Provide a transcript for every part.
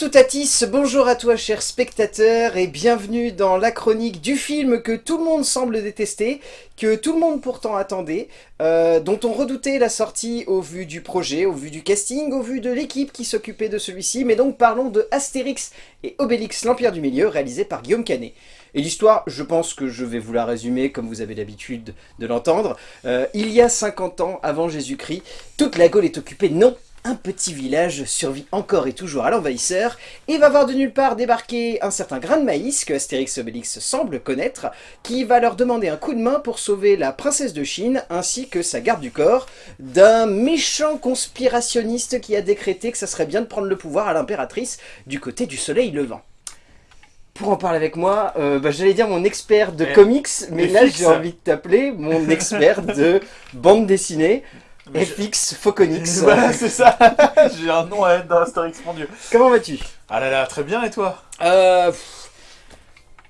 Artoutatis, bonjour à toi cher spectateur et bienvenue dans la chronique du film que tout le monde semble détester, que tout le monde pourtant attendait, euh, dont on redoutait la sortie au vu du projet, au vu du casting, au vu de l'équipe qui s'occupait de celui-ci, mais donc parlons de Astérix et Obélix, l'Empire du Milieu, réalisé par Guillaume Canet. Et l'histoire, je pense que je vais vous la résumer comme vous avez l'habitude de l'entendre. Euh, il y a 50 ans, avant Jésus-Christ, toute la Gaule est occupée, non un petit village survit encore et toujours à l'envahisseur et va voir de nulle part débarquer un certain grain de maïs que Astérix Obélix semble connaître, qui va leur demander un coup de main pour sauver la princesse de Chine ainsi que sa garde du corps d'un méchant conspirationniste qui a décrété que ça serait bien de prendre le pouvoir à l'impératrice du côté du soleil levant. Pour en parler avec moi, euh, bah, j'allais dire mon expert de Eh, comics, mais mais là j'ai envie de t'appeler mon expert de bande dessinée, Mais je- FX. Voilà, c'est ça. J'ai un nom à être dans Astérix, mon dieu. Comment vas-tu? Ah là là, très bien, et toi? Euh, pff,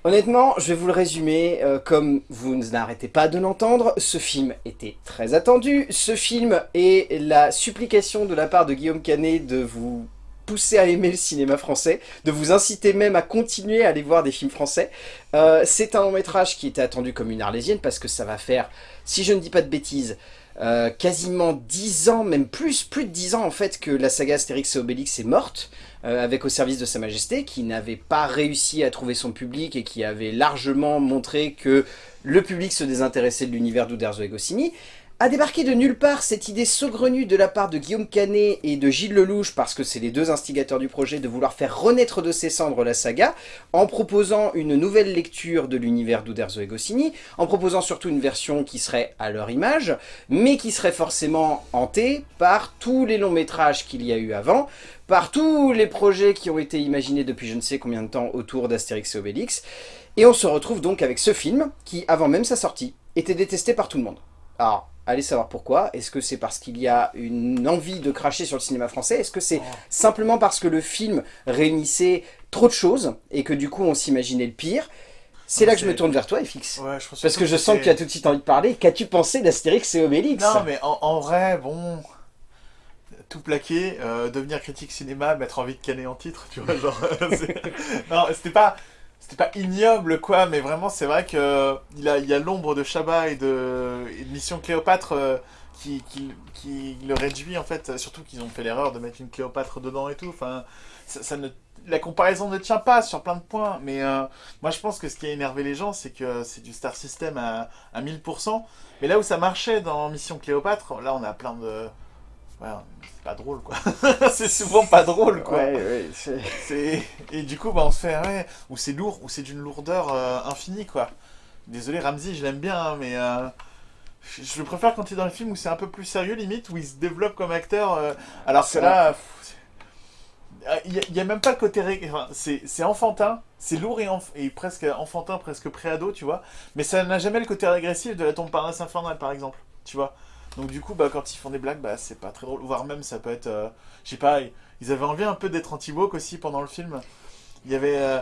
Honnêtement, je vais vous le résumer, euh, comme vous n'arrêtez pas de l'entendre, ce film était très attendu, ce film est la supplication de la part de Guillaume Canet de vous pousser à aimer le cinéma français, de vous inciter même à continuer à aller voir des films français. Euh, C'est un long métrage qui était attendu comme une arlésienne parce que ça va faire, si je ne dis pas de bêtises, euh, quasiment 10 ans, même plus, plus de 10 ans en fait que la saga Astérix et Obélix est morte euh, avec Au service de Sa Majesté, qui n'avait pas réussi à trouver son public et qui avait largement montré que le public se désintéressait de l'univers d'Uderzo et Goscinny, a débarqué de nulle part cette idée saugrenue de la part de Guillaume Canet et de Gilles Lelouch, parce que c'est les deux instigateurs du projet, de vouloir faire renaître de ses cendres la saga, en proposant une nouvelle lecture de l'univers d'Uderzo et Goscinny, en proposant surtout une version qui serait à leur image, mais qui serait forcément hantée par tous les longs métrages qu'il y a eu avant, par tous les projets qui ont été imaginés depuis je ne sais combien de temps autour d'Astérix et Obélix. Et on se retrouve donc avec ce film, qui avant même sa sortie, était détesté par tout le monde. Alors, allez savoir pourquoi. Est-ce que c'est parce qu'il y a une envie de cracher sur le cinéma français? Est-ce que c'est simplement parce que le film réunissait trop de choses, et que du coup on s'imaginait le pire? C'est là que je me tourne vers toi, FX. Ouais, je Parce que je sens que tu as tout de suite envie de parler. Qu'as-tu pensé d'Astérix et Obélix? Non, mais en, en vrai, bon. Tout plaqué, euh, devenir critique cinéma, mettre envie de canner en titre, tu vois, genre. non, c'était pas. C'était pas ignoble, quoi, mais vraiment, c'est vrai que il a, il y a l'ombre de Chabat et de, Mission Cléopâtre euh, qui, qui, qui le réduit, en fait. Surtout qu'ils ont fait l'erreur de mettre une Cléopâtre dedans et tout. Enfin, ça, ça ne, la comparaison ne tient pas sur plein de points, mais euh, moi, je pense que ce qui a énervé les gens, c'est que c'est du Star System à, à 1000%. Mais là où ça marchait dans Mission Cléopâtre, là, on a plein de. Ouais, c'est pas drôle, quoi. c'est souvent pas drôle, quoi. Ouais, ouais, c'est- C'est- Et du coup, bah, on se fait, ouais, ou c'est lourd, ou c'est d'une lourdeur euh, infinie, quoi. Désolé, Ramsey, je l'aime bien, hein, mais euh, je, le préfère quand il est dans le film où c'est un peu plus sérieux, limite, où il se développe comme acteur. euh, alors que là, Ah, il y a- y a, même pas le côté. ré- enfin, c'est enfantin, c'est lourd et, enf- et presque enfantin, presque préado, tu vois. Mais ça n'a jamais le côté régressif de la tombe Parnasse infernale, par exemple, tu vois. Donc du coup, bah, quand ils font des blagues, bah, c'est pas très drôle. Voire même, ça peut être... euh, je sais pas, ils avaient envie un peu d'être anti-woke aussi pendant le film. Il y avait... euh,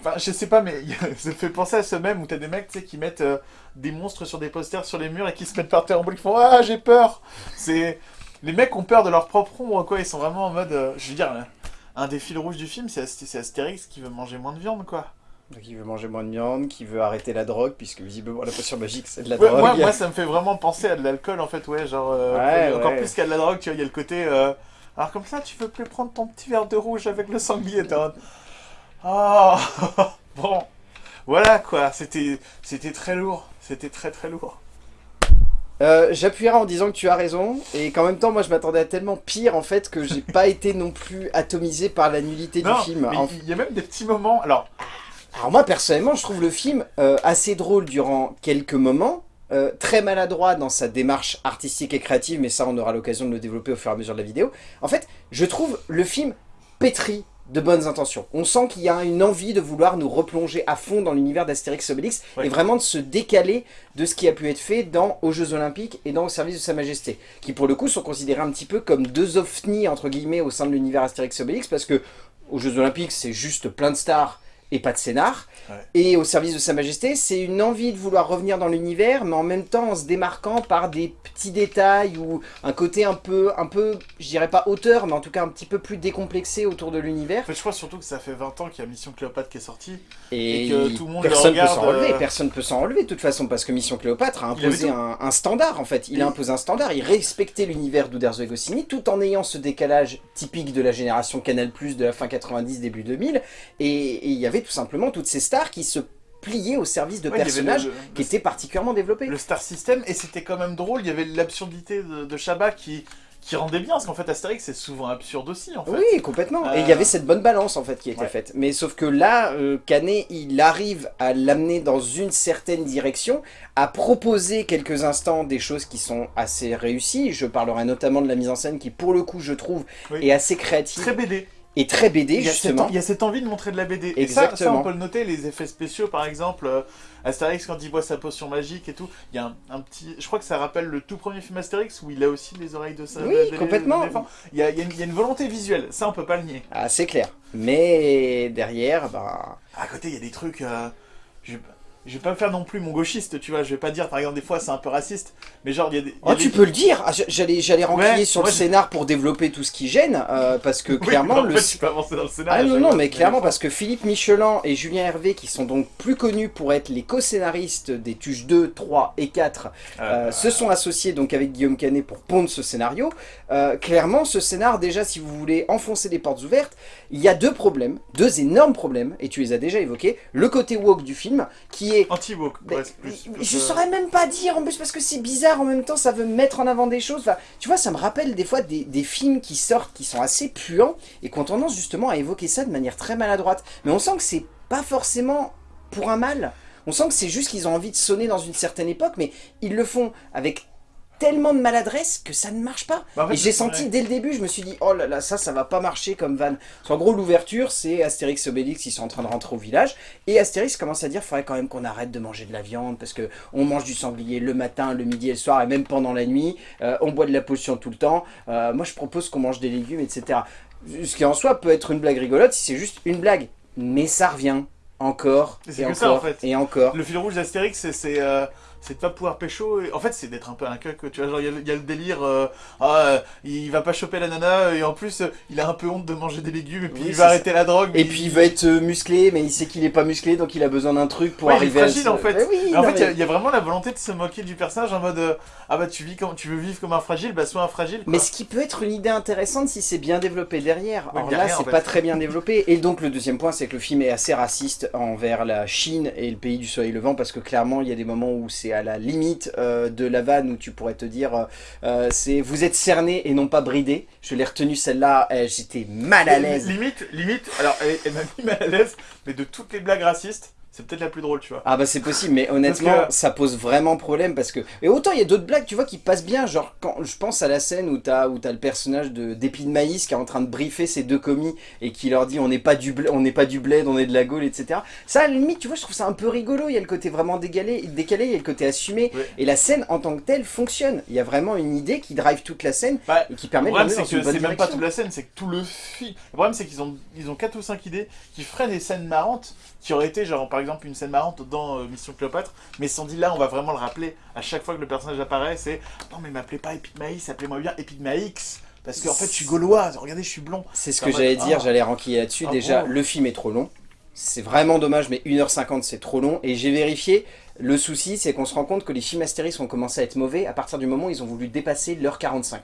enfin, je sais pas, mais ça me fait penser à ce même où t'as des mecs, qui mettent euh, des monstres sur des posters sur les murs et qui se mettent par terre en boule, qui font « Ah, j'ai peur !» C'est... Les mecs ont peur de leur propre ombre, quoi. Ils sont vraiment en mode... euh, je veux dire, un des fils rouges du film, c'est Astérix qui veut manger moins de viande, quoi. Donc il veut manger moins de viande, qui veut arrêter la drogue, puisque visiblement la potion magique c'est de la Ouais, drogue. moi, moi, ça me fait vraiment penser à de l'alcool, en fait, ouais, genre... euh, Ouais, encore ouais. plus qu'à de la drogue, tu vois, il y a le côté... euh, Alors comme ça, tu veux plus prendre ton petit verre de rouge avec le sanglier, t'es mode, Oh Bon, voilà, quoi, c'était très lourd, c'était très très lourd. Euh, J'appuierai en disant que tu as raison, et qu'en même temps, moi je m'attendais à tellement pire en fait que j'ai pas été non plus atomisé par la nullité Non, du film. En- il y a même des petits moments... Alors, Alors moi personnellement, je trouve le film euh, assez drôle durant quelques moments, euh, très maladroit dans sa démarche artistique et créative, mais ça on aura l'occasion de le développer au fur et à mesure de la vidéo. En fait, je trouve le film pétri de bonnes intentions. On sent qu'il y a une envie de vouloir nous replonger à fond dans l'univers d'Astérix Obélix Ouais. et vraiment de se décaler de ce qui a pu être fait dans Aux Jeux Olympiques et dans Au Service de Sa Majesté, qui pour le coup sont considérés un petit peu comme deux ovnis entre guillemets au sein de l'univers Astérix Obélix parce que aux Jeux Olympiques c'est juste plein de stars et pas de scénar. Ouais. Et au service de Sa Majesté, c'est une envie de vouloir revenir dans l'univers, mais en même temps en se démarquant par des petits détails ou un côté un peu, un peu, je dirais pas auteur, mais en tout cas un petit peu plus décomplexé autour de l'univers. En fait, je crois surtout que ça fait 20 ans qu'il y a Mission Cléopâtre qui est sortie. Et, Et que tout le monde personne peut regarde, s'en relever, euh, personne peut s'en relever de toute façon, parce que Mission Cléopâtre a imposé un, un standard en fait. Il a imposé un standard, il respectait l'univers d'Uderzo et Goscinny tout en ayant ce décalage typique de la génération Canal+, de la fin 90, début 2000. Et et il y avait tout simplement toutes ces stars qui se pliaient au service de Ouais, personnages le- qui étaient particulièrement développés. le Star System et c'était quand même drôle. Il y avait l'absurdité de, de Chabat qui, qui rendait bien parce qu'en fait Astérix c'est souvent absurde aussi en fait. Oui, complètement. Et il y Euh, avait cette bonne balance en fait qui était ouais. faite. Mais sauf que là, euh, Canet, il arrive à l'amener dans une certaine direction, à proposer quelques instants des choses qui sont assez réussies. Je parlerai notamment de la mise en scène qui, pour le coup, je trouve, Oui. est assez créative Très BD. Et très BD justement. il y a cette envie de montrer de la BD. Et ça, on peut le noter, les effets spéciaux par exemple, euh, Astérix quand il boit sa potion magique et tout, il y a un, un petit... Je crois que ça rappelle le tout premier film Astérix où il a aussi les oreilles de sa Oui, de- de- complètement. Il y a, il y a une, il y a une volonté visuelle, ça on peut pas le nier. Ah, c'est clair. Mais derrière, bah... À côté, il y a des trucs... euh, je, je vais pas me faire non plus mon gauchiste, tu vois, je vais pas dire, par exemple, des fois c'est un peu raciste, mais genre, il y a des... y a Oh, des- tu peux le dire Ah, J'allais j'allais Ouais, sur le scénar pour développer tout ce qui gêne, euh, parce que Oui, clairement, en le, fait, tu peux avancer dans le scénario. Ah non, non, mais clairement, parce que Philippe Michelin et Julien Hervé, qui sont donc plus connus pour être les co-scénaristes des Tuches 2, 3 et 4, les euh, efforts. se sont associés donc avec Guillaume Canet pour pondre ce scénario. Euh, clairement, ce scénar, déjà, si vous voulez enfoncer des portes ouvertes, il y a deux problèmes, deux énormes problèmes, et tu les as déjà évoqués. Le côté woke du film, qui est... Anti-woke, plus- mais plus, je euh, saurais même pas dire en plus parce que c'est bizarre en même temps ça veut mettre en avant des choses. Enfin, tu vois ça me rappelle des fois des, des films qui sortent qui sont assez puants et qui ont tendance justement à évoquer ça de manière très maladroite. Mais on sent que c'est pas forcément pour un mal. On sent que c'est juste qu'ils ont envie de sonner dans une certaine époque mais ils le font avec tellement de maladresse que ça ne marche pas Bah, et j'ai senti vrai. dès le début je me suis dit oh là là ça ça va pas marcher comme van en gros l'ouverture c'est Astérix et Obélix ils sont en train de rentrer au village et Astérix commence à dire faudrait quand même qu'on arrête de manger de la viande parce que on mange du sanglier le matin, le midi et le soir et même pendant la nuit. Euh, on boit de la potion tout le temps. Euh, moi je propose qu'on mange des légumes, etc. Ce qui en soi peut être une blague rigolote si c'est juste une blague. Mais ça revient encore Et et, encore ça, en fait. et encore. Le fil rouge d'Astérix, c'est c'est euh, c'est de pas pouvoir pécho. Et... En fait, c'est d'être un peu un cuck. Tu vois, genre, il y a le- il y, a le délire. euh, ah, euh, il va pas choper la nana. Et en plus, euh, il a un peu honte de manger des légumes. Et puis, Oui, il va arrêter la drogue. Et puis il veut être euh, musclé, mais il sait qu'il est pas musclé, donc il a besoin d'un truc pour Ouais, il est arriver à fragile, en fait. Oui, Mais en non, fait, il y a- mais- il y, a vraiment la volonté de se moquer du personnage en mode euh, Ah bah, tu, vis comme, tu veux vivre comme un fragile, bah, sois un fragile. Quoi. Mais ce qui peut être une idée intéressante si c'est bien développé derrière. Ouais, Alors derrière, là, c'est fait. pas très bien développé. Et donc le deuxième point, c'est que le film est assez raciste envers la Chine et le pays du soleil levant, parce que clairement, il y a des moments où c'est à la limite euh, de la vanne où tu pourrais te dire, euh, euh, c'est vous êtes cerné et non pas bridé. Je l'ai retenu celle-là, euh, j'étais mal à l'aise. Limite, limite, alors, elle, elle m'a mis mal à l'aise, mais de toutes les blagues racistes, c'est peut-être la plus drôle, tu vois. Ah bah c'est possible, mais honnêtement, que- ça pose vraiment problème parce que... Et autant il y a d'autres blagues, tu vois, qui passent bien, genre quand je pense à la scène où t'as le personnage de d'Épi de Maïs qui est en train de briefer ses deux commis et qui leur dit on n'est pas du bled, on n'est pas du bled, on est de la Gaule, etc. Ça, à la limite, tu vois, je trouve ça un peu rigolo, il y a le côté vraiment décalé, décalé il y a le côté assumé, et la scène en tant que telle fonctionne. Il y a vraiment une idée qui drive toute la scène Bah, et qui permet Le de problème, l'amener c'est que c'est même pas toute la scène, c'est que tout le film. Le problème, c'est qu'ils ont, ils ont 4 ou 5 idées qui feraient des scènes marrantes, qui auraient été, genre, par exemple, une scène marrante dans euh, Mission Cléopâtre, mais sans dit là, on va vraiment le rappeler à chaque fois que le personnage apparaît, c'est Non, mais m'appelez pas Epigmaïs, appelez-moi bien Epigmaïx, parce qu'en fait, je suis gaulois, regardez, je suis blond. C'est ce que j'allais dire, Ah. j'allais renquiller là-dessus. Ah Déjà, bon le film est trop long. C'est vraiment dommage, mais 1h50 c'est trop long. Et j'ai vérifié, le souci c'est qu'on se rend compte que les films Astérix ont commencé à être mauvais à partir du moment où ils ont voulu dépasser l'heure 45.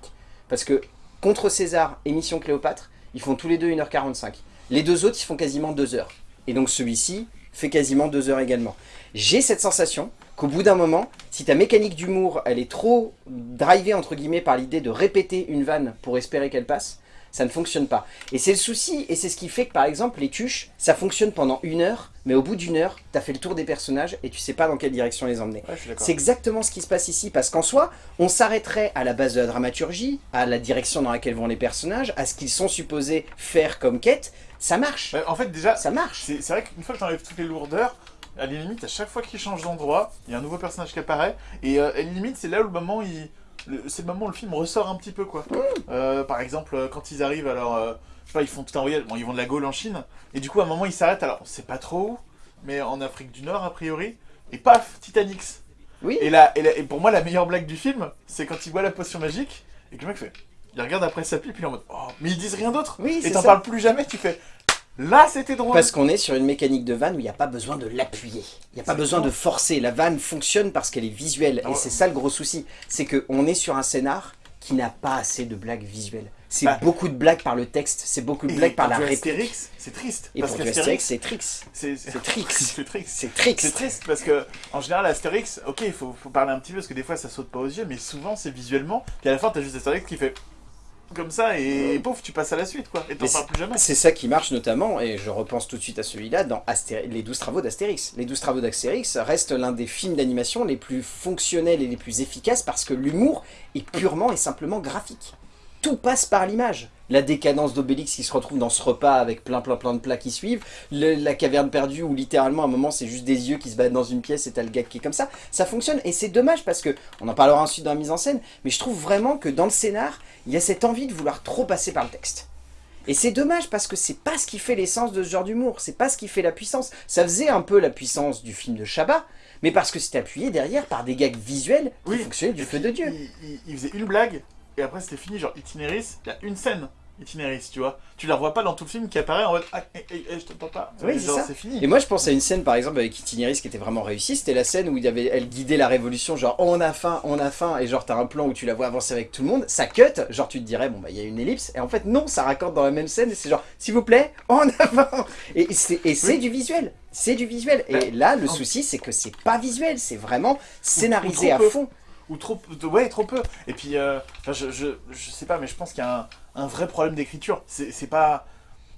Parce que contre César et Mission Cléopâtre, ils font tous les deux 1h45. Les deux autres, ils font quasiment 2 heures. Et donc celui-ci fait quasiment 2 heures également. J'ai cette sensation qu'au bout d'un moment, si ta mécanique d'humour, elle est trop drivée entre guillemets par l'idée de répéter une vanne pour espérer qu'elle passe, ça ne fonctionne pas. Et c'est le souci, et c'est ce qui fait que par exemple les tuches, ça fonctionne pendant une heure, mais au bout d'une heure, t'as fait le tour des personnages et tu sais pas dans quelle direction les emmener. Ouais. C'est exactement ce qui se passe ici, parce qu'en soi, on s'arrêterait à la base de la dramaturgie, à la direction dans laquelle vont les personnages, à ce qu'ils sont supposés faire comme quête, ça marche, en fait, déjà, ça marche. c'est vrai qu'une fois que j'enlève toutes les lourdeurs, à la limite, à chaque fois qu'il change d'endroit, il y a un nouveau personnage qui apparaît, et euh, à la limite, c'est là où le moment il. C'est le moment où le film ressort un petit peu, quoi. Euh, par exemple, euh, quand ils arrivent, alors, euh, je sais pas, ils font tout un voyage, bon, ils vont de la Gaule en Chine, et du coup, à un moment, ils s'arrêtent, alors, on sait pas trop où, mais en Afrique du Nord, a priori, et paf, Titanic. Oui. Et, là, et, là- et pour moi, la meilleure blague du film, c'est quand il voit la potion magique, et que le mec fait, il regarde après sa pipe, il est en mode, oh, mais ils disent rien d'autre, Oui, et t'en parles plus jamais, tu fais, là, c'était drôle. Parce qu'on est sur une mécanique de vanne où il n'y a pas besoin de l'appuyer. Il n'y a pas besoin de forcer. La vanne fonctionne parce qu'elle est visuelle. Et c'est ça le gros souci. C'est qu'on est sur un scénar qui n'a pas assez de blagues visuelles. C'est Bah. beaucoup de blagues par le texte, c'est beaucoup de blagues par la réplique. Astérix, c'est triste. Et parce pour Astérix, c'est Trix. c'est Trix. c'est triste. C'est Trix. C'est triste parce que, en général, Astérix, ok, il faut, faut parler un petit peu parce que des fois ça saute pas aux yeux, mais souvent c'est visuellement. Puis à la fin, t'as juste Astérix qui fait comme ça et pouf, tu passes à la suite quoi. Et t'en parles plus jamais. C'est ça qui marche notamment, et je repense tout de suite à celui-là, dans Astéri- les 12 travaux d'Astérix. Les 12 travaux d'Astérix restent l'un des films d'animation les plus fonctionnels et les plus efficaces parce que l'humour est purement et simplement graphique. Tout passe par l'image. La décadence d'Obélix qui se retrouve dans ce repas avec plein plein plein de plats qui suivent, le- la caverne perdue où littéralement à un moment c'est juste des yeux qui se battent dans une pièce et t'as le gars qui est comme ça, ça fonctionne et c'est dommage parce que, on en parlera ensuite dans la mise en scène, mais je trouve vraiment que dans le scénar, il y a cette envie de vouloir trop passer par le texte. Et c'est dommage parce que c'est pas ce qui fait l'essence de ce genre d'humour, c'est pas ce qui fait la puissance. Ça faisait un peu la puissance du film de Chabat, mais parce que c'était appuyé derrière par des gags visuels qui Oui. fonctionnaient du feu de Dieu. Il, il- il faisait une blague et après c'était fini, genre Itinéris, il y a une scène. Itinéris, tu vois. Tu la revois pas dans tout le film qui apparaît en mode Ah, eh, eh, eh, je t'entends pas. Oui, Et c'est genre, ça. c'est fini. Et moi je pense à une scène par exemple avec Itinéris qui était vraiment réussie, c'était la scène où il y avait, elle guidait la révolution, genre oh, on a faim, on a faim, et genre t'as un plan où tu la vois avancer avec tout le monde, ça cut, genre tu te dirais bon bah il y a une ellipse, et en fait non, ça raccorde dans la même scène, et c'est genre s'il vous plaît, on a faim Et c'est et c'est Oui. du visuel, c'est du visuel, et Bah, là le souci c'est que c'est pas visuel, c'est vraiment scénarisé à peu. fond. Ou trop, ouais, trop peu. Et puis, euh, enfin, je, je, je sais pas, mais je pense qu'il y a un, un vrai problème d'écriture. C'est pas.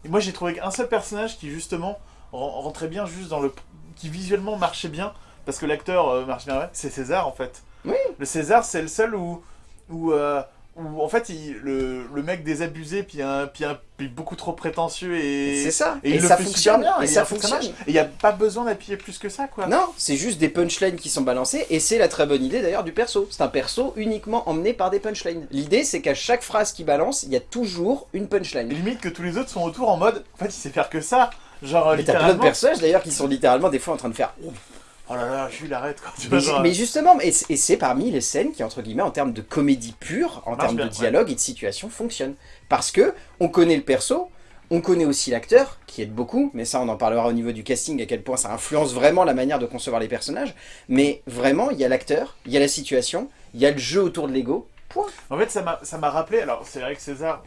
Et moi, j'ai trouvé qu'un seul personnage qui, justement, ren- rentrait bien juste dans le. qui visuellement marchait bien, parce que l'acteur euh, marche bien, c'est César en fait. Oui. Le César, c'est le seul où. où, euh, où en fait, il- le, le mec désabusé, puis, un, puis, un, puis beaucoup trop prétentieux et. C'est ça, Et, il ça fonctionne, bien, et et ça fonctionne. Et il n'y a pas besoin d'appuyer plus que ça, quoi. Non, c'est juste des punchlines qui sont balancées et c'est la très bonne idée d'ailleurs du perso. C'est un perso uniquement emmené par des punchlines. L'idée c'est qu'à chaque phrase qu'il balance, il y a toujours une punchline. limite que tous les autres sont autour en mode, en fait, il sait faire que ça. Genre, Mais t'as plein de personnages d'ailleurs qui sont littéralement des fois en train de faire. Oh là là, Jules, arrête quoi. Tu Mais, vois, mais justement, et c'est parmi les scènes qui entre guillemets en termes de comédie pure, en termes bien, de ouais. dialogue et de situation fonctionnent. Parce que on connaît le perso, on connaît aussi l'acteur, qui aide beaucoup, mais ça on en parlera au niveau du casting, à quel point ça influence vraiment la manière de concevoir les personnages. Mais vraiment, il y a l'acteur, il y a la situation, il y a le jeu autour de l'ego. Point. En fait, ça m'a ça m'a rappelé. Alors, c'est vrai que César,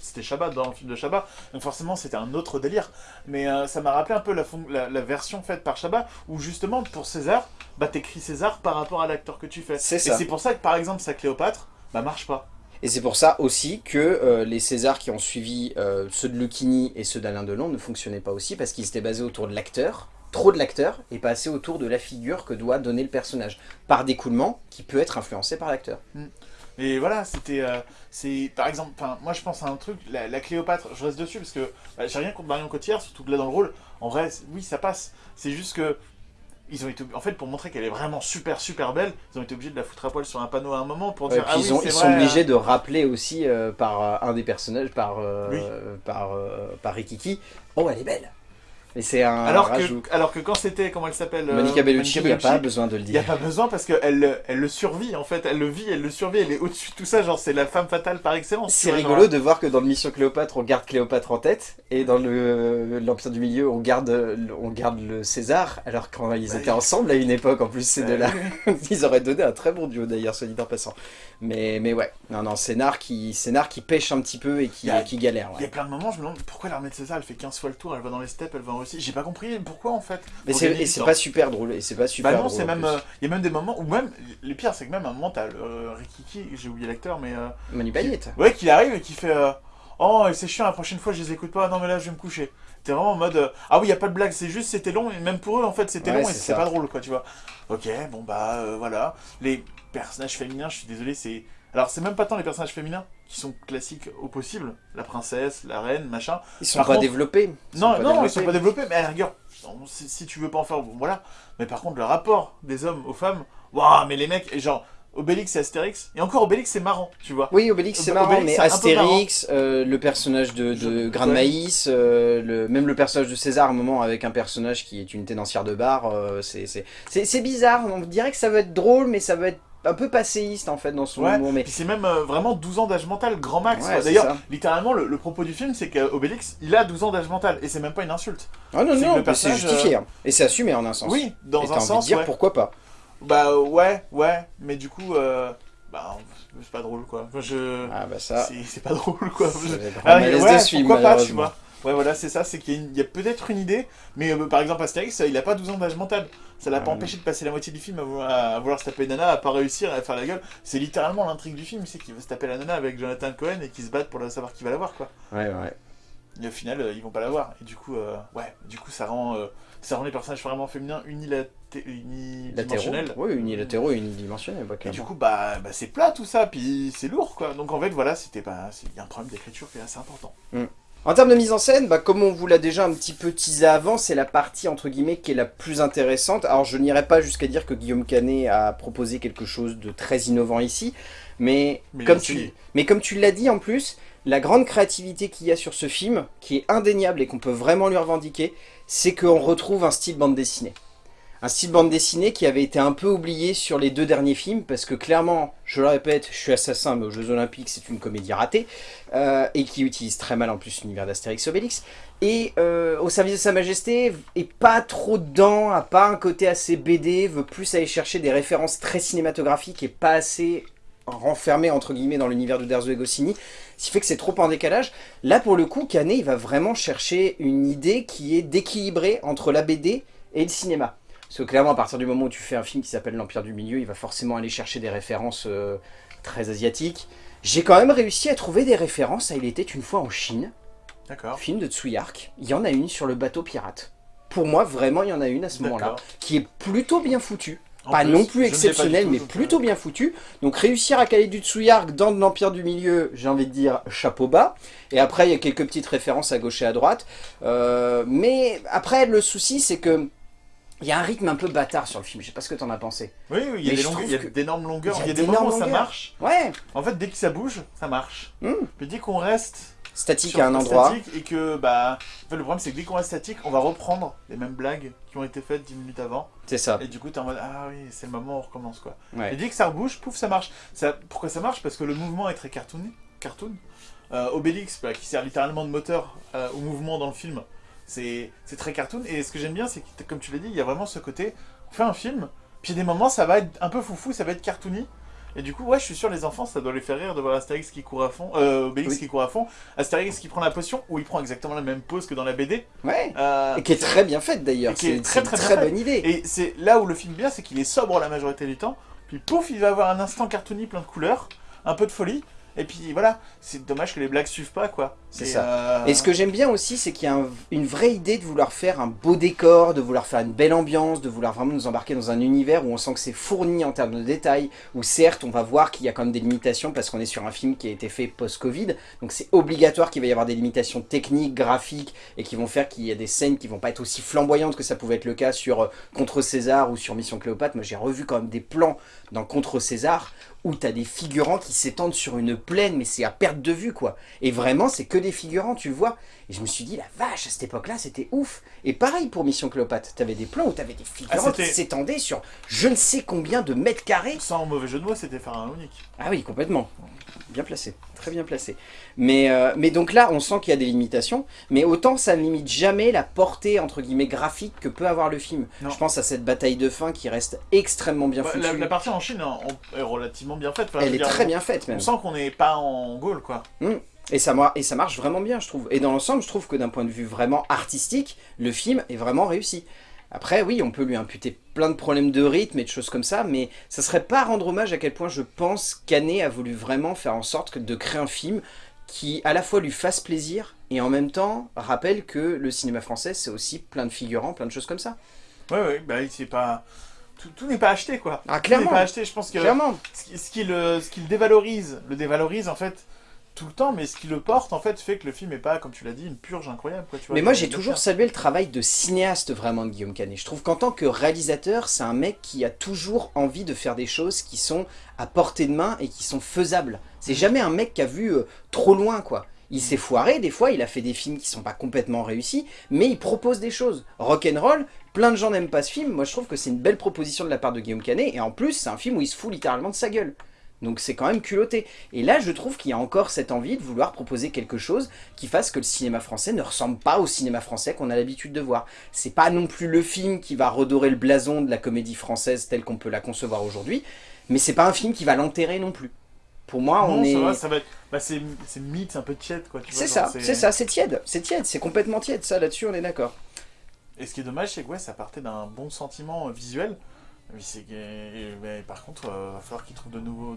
c'était Shabbat dans le film de Shabbat, donc forcément c'était un autre délire. Mais euh, ça m'a rappelé un peu la, fon- la, la version faite par Shabbat, où justement pour César, bah t'écris César par rapport à l'acteur que tu fais. C'est Et ça. c'est pour ça que par exemple sa Cléopâtre, bah marche pas. Et c'est pour ça aussi que euh, les Césars qui ont suivi euh, ceux de Lucchini et ceux d'Alain Delon ne fonctionnaient pas aussi parce qu'ils étaient basés autour de l'acteur, trop de l'acteur, et pas assez autour de la figure que doit donner le personnage, par d'écoulement qui peut être influencé par l'acteur. Et voilà, c'était. euh, c'est Par exemple, enfin, moi je pense à un truc, la, la Cléopâtre, je reste dessus parce que bah, j'ai rien contre Marion Cotillard, surtout que là dans le rôle, en vrai, oui, ça passe. C'est juste que. Ils ont été, en fait, pour montrer qu'elle est vraiment super super belle, ils ont été obligés de la foutre à poil sur un panneau à un moment pour Ouais, dire ah ils, oui, ont- c'est ils vrai, sont obligés hein. de rappeler aussi euh, par euh, un des personnages, par, euh, Oui. par, euh, par Rikiki, oh elle est belle. Et c'est un Alors rajout. que, alors que quand c'était, comment elle s'appelle euh, Monica Bellucci, il n'y a pas besoin de le Il n'y a dire. pas besoin parce qu'elle le- elle le survit en fait, elle le vit, elle le survit, elle est au-dessus de tout ça, genre c'est la femme fatale par excellence. C'est rigolo de voir que dans le Mission Cléopâtre, on garde Cléopâtre en tête, et dans le l'Empire du Milieu, on garde, on garde le César, alors quand ils Bah, étaient ensemble à une époque, en plus ces deux-là, Euh, ils auraient donné un très bon duo d'ailleurs, soit dit en passant. Mais, mais ouais, non, non, scénar qui, scénar qui pêche un petit peu et qui, a- galère. Il y a plein de moments, je me demande pourquoi l'armée de César elle fait 15 fois le tour, elle va dans les steppes, elle va en Russie. J'ai pas compris pourquoi en fait. Mais c'est, pas super drôle, et c'est pas super Bah non, c'est même. euh, Il y a même des moments où même. Le pire, c'est que même à un moment, t'as euh, Rikiki, j'ai oublié l'acteur, mais. euh, Manu Payette. ouais, qui arrive et qui fait. euh, oh, c'est chiant, la prochaine fois, je les écoute pas. Non, mais là, je vais me coucher. T'es vraiment en mode. ah oui, y a pas de blague, c'est juste, c'était long, et même pour eux, en fait, c'était Ouais, long et c'est pas drôle, quoi, tu vois. Ok, bon, bah, voilà. Les personnages féminins, je suis désolé, c'est. Alors, c'est même pas tant les personnages féminins qui sont classiques au possible. La princesse, la reine, machin. Ils sont Par pas contre- développés. Ils Non, sont pas non, ils sont pas développés, mais à la rigueur, si, si tu veux pas en faire, bon, voilà. Mais par contre, le rapport des hommes aux femmes, waouh, mais les mecs, et genre, Obélix et Astérix. Et encore, Obélix, c'est marrant, tu vois. Oui, Obélix, c'est marrant, Obélix, mais Astérix, euh, le personnage de, de Grain de. Maïs, euh, le, même le personnage de César, à un moment, avec un personnage qui est une tenancière de bar, euh, c'est bizarre. On dirait que ça va être drôle, mais ça va être un peu passéiste, en fait, dans son Ouais, humour. Mais Puis c'est même euh, vraiment 12 ans d'âge mental, grand max. Ouais, D'ailleurs, littéralement, le, le propos du film, c'est qu'Obélix, il a 12 ans d'âge mental. Et c'est même pas une insulte. Ah non, non, c'est justifié. hein. Et c'est assumé en un sens. Oui, dans Et un envie sens, de dire ouais. pourquoi pas. Bah ouais, ouais. Mais du coup, euh, bah, c'est pas drôle, quoi. Je... Ah bah ça, c'est- pas drôle, quoi. Je- Ah, ouais, pourquoi pas, tu vois. Ouais, voilà, c'est ça, c'est qu'il y a, peut-être une idée, mais euh, par exemple, Astérix, il a pas 12 ans d'âge mental. Ça l'a pas Ouais. empêché de passer la moitié du film à vouloir, à vouloir se taper Nana, à pas réussir, à faire la gueule. C'est littéralement l'intrigue du film, c'est qu'il veut se taper la Nana avec Jonathan Cohen et qu'ils se battent pour la- savoir qui va la voir, quoi. Ouais, ouais. Et au final, euh, ils vont pas la voir. Et du coup, euh, ouais, du coup, ça rend, euh, ça rend les personnages vraiment féminins. Oui, unilatéraux et unidimensionnels, bah, Et du coup, bah, bah c'est plat tout ça, puis c'est lourd, quoi. Donc en fait, voilà, c'était pas, il y a un problème d'écriture qui est assez important. En termes de mise en scène, bah, comme on vous l'a déjà un petit peu teasé avant, c'est la partie entre guillemets qui est la plus intéressante. Alors je n'irai pas jusqu'à dire que Guillaume Canet a proposé quelque chose de très innovant ici, mais, Mais comme, tu, mais comme tu l'as dit en plus, la grande créativité qu'il y a sur ce film, qui est indéniable et qu'on peut vraiment lui revendiquer, c'est qu'on retrouve un style bande dessinée. Un style bande dessinée qui avait été un peu oublié sur les deux derniers films, parce que clairement, je le répète, je suis assassin, mais aux Jeux Olympiques, c'est une comédie ratée, euh, et qui utilise très mal en plus l'univers d'Astérix Obélix. Et euh, au service de Sa Majesté, est pas trop dedans, a pas un côté assez BD, veut plus aller chercher des références très cinématographiques et pas assez renfermé entre guillemets dans l'univers de Derzo et Goscinny, ce qui fait que c'est trop en décalage. Là pour le coup, Canet il va vraiment chercher une idée qui est d'équilibrer entre la BD et le cinéma. Parce que clairement à partir du moment où tu fais un film qui s'appelle L'Empire du Milieu, il va forcément aller chercher des références euh, très asiatiques. J'ai quand même réussi à trouver des références à Il était une fois en Chine, D'accord. film de Tsuyark. Il y en a une sur le bateau pirate. Pour moi, vraiment, il y en a une à ce moment-là, qui est plutôt bien foutue En pas plus, non plus je ne l'ai pas exceptionnel, du tout, mais plutôt bien foutu. Donc réussir à caler du Tsuyark dans de l'Empire du Milieu, j'ai envie de dire chapeau bas. Et après, il y a quelques petites références à gauche et à droite. Euh, mais après, le souci, c'est que il y a un rythme un peu bâtard sur le film. Je sais pas ce que t'en as pensé. Oui, oui, il y a Mais des je longueurs- trouve il y a que- d'énormes longueurs, il y a des moments où ça marche. Ouais, En fait, dès que ça bouge, ça marche. Hmm. Puis dès qu'on reste statique sur à un endroit. statique et que, bah, en fait, le problème c'est que dès qu'on reste statique, on va reprendre les mêmes blagues qui ont été faites 10 minutes avant. C'est ça. Et du coup, t'es en mode, ah oui, c'est le moment où on recommence, quoi. Ouais. Et dès que ça rebouge, pouf, ça marche. Ça, pourquoi ça marche? Parce que le mouvement est très cartoon. cartoon. Euh, Obélix, bah, qui sert littéralement de moteur euh, au mouvement dans le film, c'est très cartoon. Et ce que j'aime bien, c'est que, comme tu l'as dit, il y a vraiment ce côté, on fait un film, puis il y a des moments, ça va être un peu foufou, ça va être cartoony. Et du coup, ouais, je suis sûr, les enfants, ça doit les faire rire de voir Astérix qui court à fond, euh, Obélix Oui. qui court à fond, Astérix qui prend la potion, où il prend exactement la même pose que dans la BD. Ouais. Euh, Et qui est très bien faite d'ailleurs. Et qui est C'est très, une très très bonne idée. et c'est là où le film est bien, c'est qu'il est sobre la majorité du temps. Puis pouf, il va avoir un instant cartoony plein de couleurs, un peu de folie. Et puis voilà, c'est dommage que les blagues suivent pas quoi. C'est ça. euh, Et ce que j'aime bien aussi, c'est qu'il y a un- une vraie idée de vouloir faire un beau décor, de vouloir faire une belle ambiance, de vouloir vraiment nous embarquer dans un univers où on sent que c'est fourni en termes de détails, où certes, on va voir qu'il y a quand même des limitations parce qu'on est sur un film qui a été fait post-Covid, donc c'est obligatoire qu'il va y avoir des limitations techniques, graphiques, et qui vont faire qu'il y a des scènes qui vont pas être aussi flamboyantes que ça pouvait être le cas sur euh, Contre César ou sur Mission Cléopâtre. Moi, j'ai revu quand même des plans dans Contre César où t'as des figurants qui s'étendent sur une plaine, mais c'est à perte de vue, quoi. Et vraiment, c'est que des figurants, tu le vois. Et je me suis dit, la vache, à cette époque-là, c'était ouf. Et pareil pour Mission Cléopâtre. T'avais des plans où t'avais des figurants Ah, qui s'étendaient sur je ne sais combien de mètres carrés. Sans mauvais jeu de mots, c'était faire un unique. Ah oui, complètement. Bien placé, très bien placé. Mais, euh, mais donc là, on sent qu'il y a des limitations, mais autant ça ne limite jamais la portée, entre guillemets, graphique que peut avoir le film. Non. Je pense à cette bataille de fin qui reste extrêmement bien Bah, foutue. la, la partie en Chine est relativement bien faite. Enfin, Elle est dire, très on- bien faite, même. On sent qu'on n'est pas en Gaule quoi. Et ça, et ça marche vraiment bien, je trouve. Et dans l'ensemble, je trouve que d'un point de vue vraiment artistique, le film est vraiment réussi. Après, oui, on peut lui imputer plein de problèmes de rythme et de choses comme ça, mais ça serait pas rendre hommage à quel point je pense qu'Anné a voulu vraiment faire en sorte que- de créer un film qui à la fois lui fasse plaisir et en même temps rappelle que le cinéma français c'est aussi plein de figurants, plein de choses comme ça. Ouais, ouais, bah c'est pas. Tout, tout n'est pas acheté quoi. Ah Tout n'est clairement, pas acheté, je pense que. clairement. ce qui, ce qui le, ce qui le dévalorise, le dévalorise en fait, tout le temps, mais ce qui le porte, en fait, fait que le film est pas, comme tu l'as dit, une purge incroyable. Quoi, tu vois, Mais moi j'ai toujours salué le travail de cinéaste vraiment de Guillaume Canet. Je trouve qu'en tant que réalisateur, c'est un mec qui a toujours envie de faire des choses qui sont à portée de main et qui sont faisables. C'est jamais un mec qui a vu euh, trop loin quoi. Il s'est foiré, des fois il a fait des films qui sont pas complètement réussis, mais il propose des choses. Rock'n'roll, plein de gens n'aiment pas ce film, moi je trouve que c'est une belle proposition de la part de Guillaume Canet, et en plus c'est un film où il se fout littéralement de sa gueule. Donc c'est quand même culotté. Et là, je trouve qu'il y a encore cette envie de vouloir proposer quelque chose qui fasse que le cinéma français ne ressemble pas au cinéma français qu'on a l'habitude de voir. C'est pas non plus le film qui va redorer le blason de la comédie française telle qu'on peut la concevoir aujourd'hui, mais c'est pas un film qui va l'enterrer non plus. Pour moi, Non, on est... va, ça va être... bah, c'est mythe, c'est un peu tiède, quoi. C'est ça, c'est ça, c'est tiède, c'est tiède, c'est complètement tiède, ça là-dessus on est d'accord. Et ce qui est dommage, c'est que ouais, ça partait d'un bon sentiment euh, visuel. Mais c'est que- par contre, il va falloir qu'ils trouvent de nouveaux,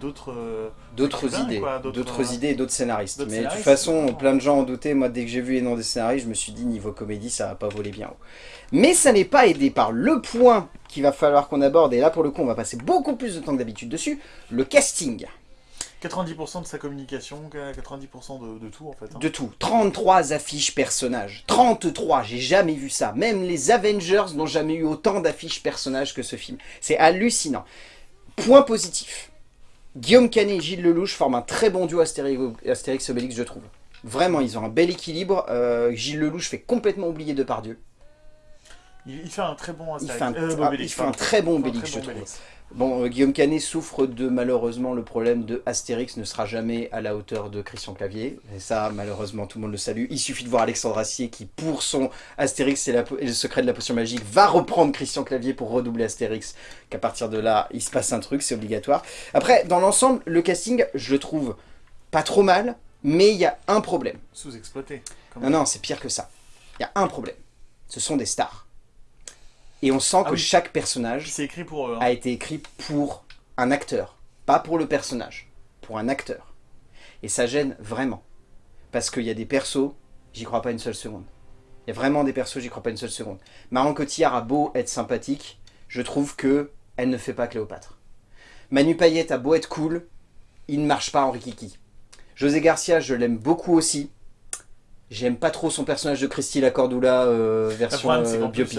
d'autres. euh, D'autres idées, d'autres, euh, idées et d'autres scénaristes. Mais de toute façon, plein de gens ont douté. Moi, dès que j'ai vu les noms des scénaristes, je me suis dit, niveau comédie, ça va pas voler bien haut. Mais ça n'est pas aidé par le point qu'il va falloir qu'on aborde, et là, pour le coup, on va passer beaucoup plus de temps que d'habitude dessus, le casting. 90% de sa communication, 90% de, de tout en fait. hein. De tout. 33 affiches personnages. 33, j'ai jamais vu ça. Même les Avengers n'ont jamais eu autant d'affiches personnages que ce film. C'est hallucinant. Point positif. Guillaume Canet et Gilles Lelouch forment un très bon duo Astérix, Astérix Obélix, je trouve. Vraiment, ils ont un bel équilibre. Euh, Gilles Lelouch fait complètement oublier Depardieu. Il, il fait un très bon Il Astérix. fait un, Euh, Obélix, il fait un très bon Il Obélix, je trouve. Bon, euh, Guillaume Canet souffre de malheureusement le problème de Astérix ne sera jamais à la hauteur de Christian Clavier. Et ça, malheureusement, tout le monde le salue. Il suffit de voir Alexandre Assier qui, pour son Astérix et, la po- et le secret de la potion magique, va reprendre Christian Clavier pour redoubler Astérix. Qu'à partir de là, il se passe un truc, c'est obligatoire. Après, dans l'ensemble, le casting, je le trouve pas trop mal, mais il y a un problème. Sous-exploité. Non, non, c'est pire que ça. Il y a un problème. Ce sont des stars. Et on sent Ah que oui. chaque personnage C'est écrit pour eux. hein. a été écrit pour un acteur, pas pour le personnage, pour un acteur. Et ça gêne vraiment. Parce qu'il y a des persos, j'y crois pas une seule seconde. Il y a vraiment des persos, j'y crois pas une seule seconde. Marion Cotillard a beau être sympathique, je trouve que elle ne fait pas Cléopâtre. Manu Payette a beau être cool, il ne marche pas en Rikiki. José Garcia, je l'aime beaucoup aussi. J'aime pas trop son personnage de Christy Lacordula euh, version problème, c'est euh, plus,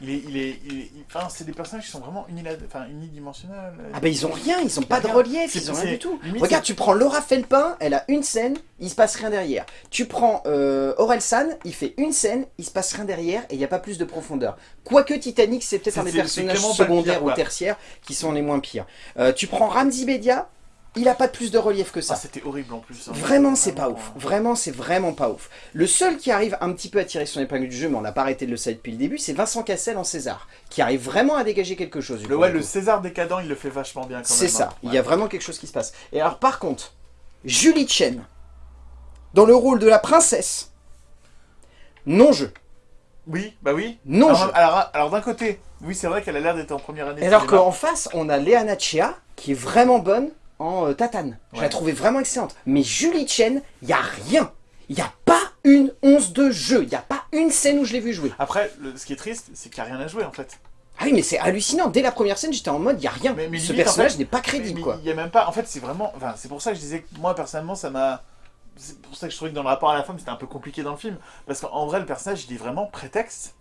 Il est, il est, il est- enfin, c'est des personnages qui sont vraiment unidimensionnels. Ah bah ils ont rien, ils ont pas de relief, ils ont rien du tout. limite, Regarde, tu prends Laura Felpin, elle a une scène, il se passe rien derrière. Tu prends euh, Aurel San, il fait une scène, il se passe rien derrière et il n'y a pas plus de profondeur. Quoique Titanic, c'est peut-être un des personnages secondaires pire, ou tertiaires qui sont les moins pires. Euh, tu prends Ramzi Bedia, il a pas plus de relief que ça. Ah, c'était horrible en plus. hein. Vraiment, c'est pas ouf. euh, Vraiment, c'est vraiment pas ouf. Le seul qui arrive un petit peu à tirer son épingle du jeu, mais on n'a pas arrêté de le savoir depuis le début, c'est Vincent Cassel en César, qui arrive vraiment à dégager quelque chose. Le, ouais. César décadent, il le fait vachement bien quand même. C'est ça, hein. il Ouais. y a vraiment quelque chose qui se passe. Et alors par contre, Julie Chen, dans le rôle de la princesse, non-jeu. Oui, bah oui. Non alors, alors, alors, d'un côté, oui, c'est vrai qu'elle a l'air d'être en première année. Alors qu'en face, on a Léa Nachia, qui est vraiment bonne en euh, tatane. Je la trouvais vraiment excellente. Mais Julie Chen, il y a rien. Il n'y a pas une once de jeu. Il n'y a pas une scène où je l'ai vu jouer. Après, le- ce qui est triste, c'est qu'il n'y a rien à jouer en fait. Ah oui, mais c'est hallucinant. Dès la première scène, j'étais en mode, il n'y a rien. Mais- mais Ce limite, personnage en fait, n'est pas crédible, mais quoi. Il y a même pas. En fait, c'est vraiment. Enfin, c'est pour ça que je disais que moi personnellement, ça m'a. C'est pour ça que je trouvais que dans le rapport à la femme, c'était un peu compliqué dans le film. Parce qu'en vrai, le personnage, il est vraiment prétexte.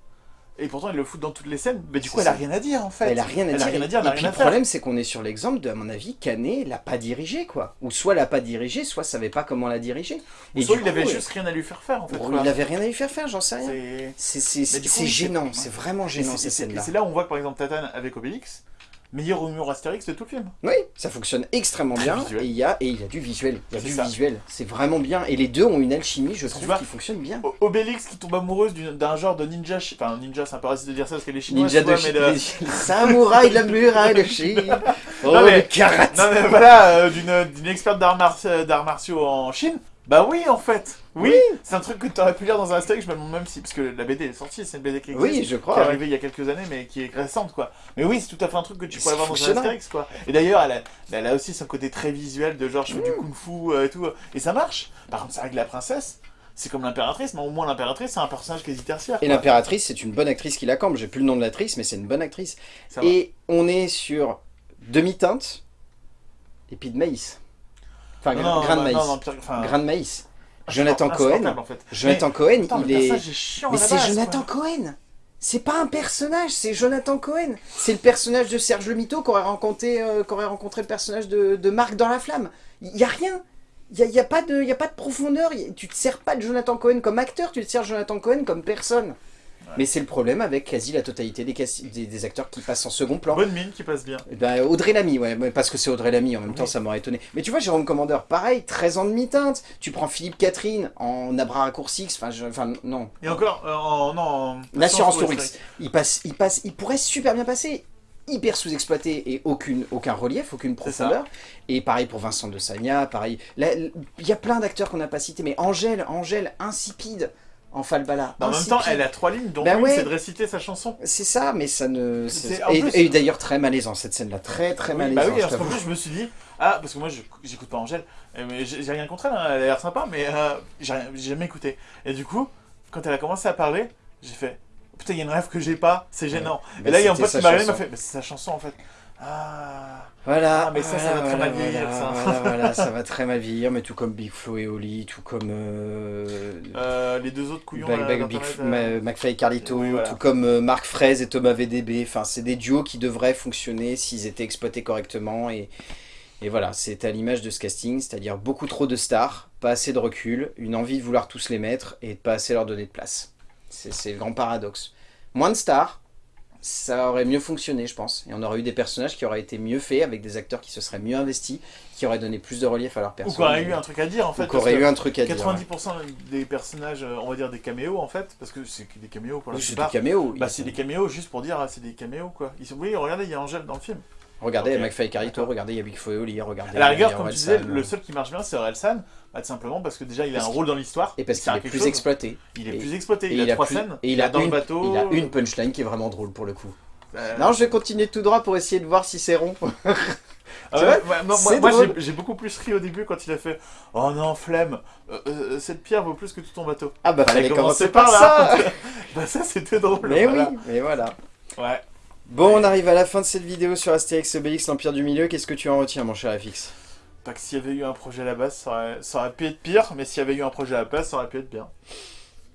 Et pourtant, il le fout dans toutes les scènes. Mais du coup, elle a ça. rien à dire en fait. Elle a rien à Elle dire. a rien à dire, elle a et puis à le problème, c'est qu'on est sur l'exemple de, à mon avis, Canet l'a pas dirigé, quoi. Ou soit l'a pas dirigé, soit savait pas comment la diriger. Ou Et soit il avait coup, juste rien à lui faire faire en fait. il avait rien à lui faire faire, j'en sais rien. C'est- gênant, c'est- vraiment gênant ces scènes-là. c'est là où on voit que par exemple Tatane avec Obélix, meilleur humour Astérix de tout le film. Oui, ça fonctionne extrêmement bien visuel. et il y a et il y a du visuel, il y a du ça. visuel, c'est vraiment bien et les deux ont une alchimie, je trouve qui fonctionne bien. O- Obélix qui tombe amoureuse d'un genre de ninja, enfin ninja c'est un peu raciste de dire ça parce qu'elle est chinoise, Ninja de Chine, de- les samouraïs de la muraille de Chine. Oh Non, mais- le karaté. Non mais voilà, euh, d'une experte d'arts mar- d'arts martiaux en Chine. Bah oui en fait, oui, c'est un truc que tu aurais pu lire dans un Astérix, je me demande même si, parce que la BD est sortie, c'est une BD qui existe, Oui, je qui est crois. ouais. arrivée il y a quelques années mais qui est récente quoi. Mais oui, c'est tout à fait un truc que tu pourrais c'est voir dans un. Astérix quoi. Et d'ailleurs, elle a, elle a aussi son côté très visuel de genre je fais du kung-fu euh, et tout, et ça marche. Par contre, c'est vrai que la princesse, c'est comme l'impératrice, mais au moins l'impératrice c'est un personnage quasi tertiaire. Et l'impératrice, c'est une bonne actrice qui la campe. J'ai plus le nom de l'actrice, mais c'est une bonne actrice. Ça va. Et on est sur demi-teinte et puis de maïs. Enfin, Non, gra- non, grain de maïs. non, non, pire- enfin, Grain de maïs. Jonathan Cohen. en fait. Jonathan Mais- Cohen, il est. Mais c'est Jonathan quoi. Cohen C'est pas un personnage, c'est Jonathan Cohen C'est le personnage de Serge Le Mito qu'aurait rencontré, euh, rencontré le personnage de, de Marc dans La Flamme. Il y a rien il n'y a, y a, pas de- y a pas de profondeur, y a- tu te sers pas de Jonathan Cohen comme acteur, tu te sers de Jonathan Cohen comme personne. Mais c'est le problème avec quasi la totalité des, casti- des, des acteurs qui passent en second plan. Bonne mine qui passe bien. Eh ben, Audrey Lamy, ouais, parce que c'est Audrey Lamy, en même temps ça m'aurait étonné. Mais tu vois, Jérôme Commandeur, pareil, 13 ans de mi-teinte. Tu prends Philippe Catherine en Abra Raccourcix, enfin, non, Et encore, euh, en, non, en- L'assurance Assurance Tourix. Il passe, il passe, il pourrait super bien passer. Hyper sous-exploité et aucune, aucun relief, aucune profondeur. Et pareil pour Vincent de Sagna, pareil. Là, Il y a plein d'acteurs qu'on n'a pas cités, mais Angèle, Angèle, insipide en Falbala. En même temps, elle a trois lignes, dont Bah ouais. c'est de réciter sa chanson. C'est ça, mais ça ne. Et, plus- et d'ailleurs très malaisant cette scène-là, très très Oui, malaisant. bah oui, je t'avoue. plus, je me suis dit, ah, parce que moi, je- j'écoute pas Angèle, euh, mais j'ai rien contre elle, hein, elle a l'air sympa, mais euh, j'ai jamais écouté. Et du coup, quand elle a commencé à parler, j'ai fait, putain, il y a une rêve que j'ai pas, c'est gênant. Bah, Et là, il y a un pote qui m'a m'a fait, bah, c'est sa chanson en fait. Ah, Voilà, Ah, mais ça, ça voilà, va très mal vieillir, voilà, ça. Voilà, voilà, ça va très mal vieillir, mais tout comme Big Flo et Oli, tout comme euh, euh, les deux autres couillons d'Internet, Big- euh, McFly et Carlito, Oui, voilà. tout comme euh, Marc Fraise et Thomas VDB. Enfin, c'est des duos qui devraient fonctionner s'ils étaient exploités correctement. Et, et voilà, c'est à l'image de ce casting, c'est-à-dire beaucoup trop de stars, pas assez de recul, une envie de vouloir tous les mettre et de pas assez leur donner de place. C'est c'est le grand paradoxe. Moins de stars, ça aurait mieux fonctionné, je pense. Et on aurait eu des personnages qui auraient été mieux faits, avec des acteurs qui se seraient mieux investis, qui auraient donné plus de relief à leur Ou personnage. qu'on aurait eu un truc à dire en fait. Ou qui que eu un truc à dire. ouais. 90% des personnages, euh, on va dire des caméos en fait, parce que c'est des caméos pour la Oui, C'est des caméos. Bah c'est des caméos juste pour dire ah, c'est des caméos quoi. Ils sont... Oui regardez il y a Angèle dans le film. Regardez, il y a Ok. McFly et D'accord. regardez, il y a Big regardez. À la rigueur comme tu disais le seul qui marche bien c'est Orelsan, bah, tout simplement parce que déjà il a un rôle dans l'histoire. Et parce qu'il est plus chose. exploité. Il est Et- plus exploité, il, a trois plus- scènes, Et il a, dans une, le bateau. il a une punchline qui est vraiment drôle pour le coup. Euh, Non, je vais continuer tout droit pour essayer de voir si c'est rond. ouais, ouais, moi, j'ai- beaucoup plus ri au début quand il a fait Oh non, flemme, euh, euh, cette pierre vaut plus que tout ton bateau. Ah bah Fallait commencer par par ça là. bah ça c'était drôle. Mais voilà. oui, mais voilà. Ouais. Bon, on arrive à la fin de cette vidéo sur Astérix Obélix, l'Empire du Milieu. Qu'est-ce que tu en retiens, mon cher FX Pas que s'il y avait eu un projet à la base, ça aurait, ça aurait pu être pire, mais s'il y avait eu un projet à la base, ça aurait pu être bien.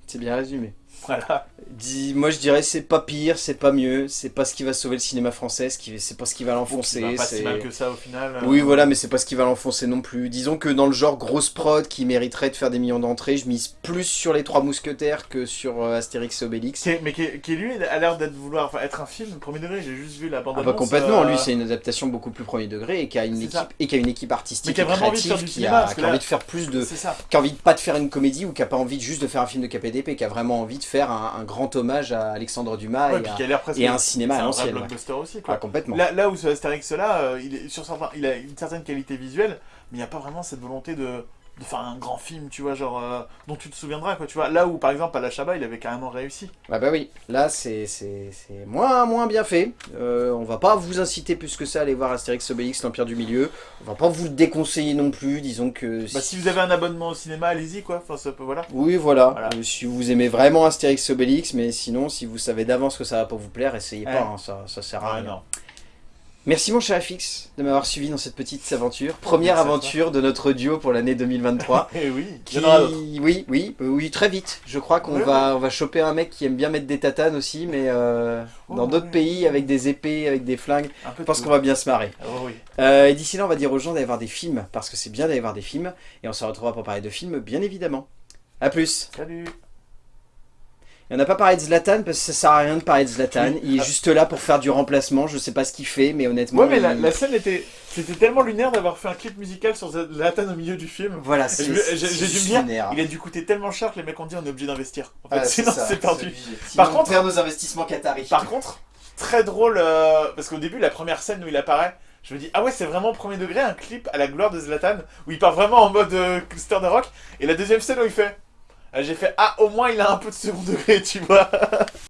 C'est bien résumé. Voilà. Dis, moi je dirais c'est pas pire, c'est pas mieux, c'est pas ce qui va sauver le cinéma français, c'est pas ce qui va l'enfoncer. Bon, pas c'est- si mal que ça au final. euh. Oui, voilà, mais c'est pas ce qui va l'enfoncer non plus. Disons que dans le genre grosse prod qui mériterait de faire des millions d'entrées, je mise plus sur les trois mousquetaires que sur euh, Astérix et Obélix. Qui est- mais qui, qui, lui a l'air d'être vouloir être un film premier degré. J'ai juste vu la bande Ah bah annonce, complètement, euh, lui c'est une adaptation beaucoup plus premier degré et qui a une C'est équipe ça. et qui a une équipe artistique Mais qui a et vraiment envie de créative faire du qui a, qui a là- envie de faire plus de C'est qui a envie de pas de faire une comédie ou qui a pas envie juste de faire un film de KPDP, qui a vraiment envie de faire un, un grand hommage à Alexandre Dumas Ouais, et, à, et à un cinéma à l'ancienne. ouais. blockbuster aussi Ah, quoi. complètement. Là, là où ce Astérix là, euh, il, est sur certains, il a une certaine qualité visuelle, mais il n'y a pas vraiment cette volonté de, de faire un grand film, tu vois, genre euh, dont tu te souviendras quoi, tu vois. Là où par exemple à la Chabat, il avait carrément réussi. Ah bah oui, là c'est c'est- c'est moins, moins bien fait. Euh, on va pas vous inciter plus que ça à aller voir Astérix Obélix, l'Empire du Milieu. On va pas vous le déconseiller non plus, disons que... Bah si vous avez un abonnement au cinéma, allez-y quoi. Enfin ça peut voilà. Oui, voilà. Voilà. Euh, si vous aimez vraiment Astérix Obélix, mais sinon, si vous savez d'avance que ça va pas vous plaire, essayez pas, hein, ça, ça sert à Ah, rien. non. Merci mon cher FX de m'avoir suivi dans cette petite aventure. Première Merci aventure de notre duo pour l'année 2023. Eh oui. Qui... Oui, oui, euh, oui, très vite. Je crois qu'on Oui, va, on va choper un mec qui aime bien mettre des tatanes aussi, mais euh, Oh, dans d'autres pays avec des épées, avec des flingues. Je pense qu'on va bien se marrer. Oh, oui. Euh, et d'ici là, on va dire aux gens d'aller voir des films, parce que c'est bien d'aller voir des films, et on se retrouvera pour parler de films, bien évidemment. A plus Salut. On n'a pas parlé de Zlatan, parce que ça sert à rien de parler de Zlatan. Il est Ah. juste là pour faire du remplacement, je sais pas ce qu'il fait, mais honnêtement... Ouais mais la, il- la scène était, c'était tellement lunaire d'avoir fait un clip musical sur Zlatan au milieu du film. Voilà, c'est j'ai- dû me dire, lunaire. Il a dû coûter tellement cher que les mecs ont dit on est obligé d'investir. En fait, Ah, sinon c'est perdu. Par contre- on perd nos investissements qataris. Par contre, très drôle, euh, parce qu'au début, la première scène où il apparaît, je me dis, ah ouais, c'est vraiment premier degré, un clip à la gloire de Zlatan, où il part vraiment en mode euh, star de rock. Et la deuxième scène où il fait, euh, j'ai fait, ah, au moins il a un peu de second degré, tu vois.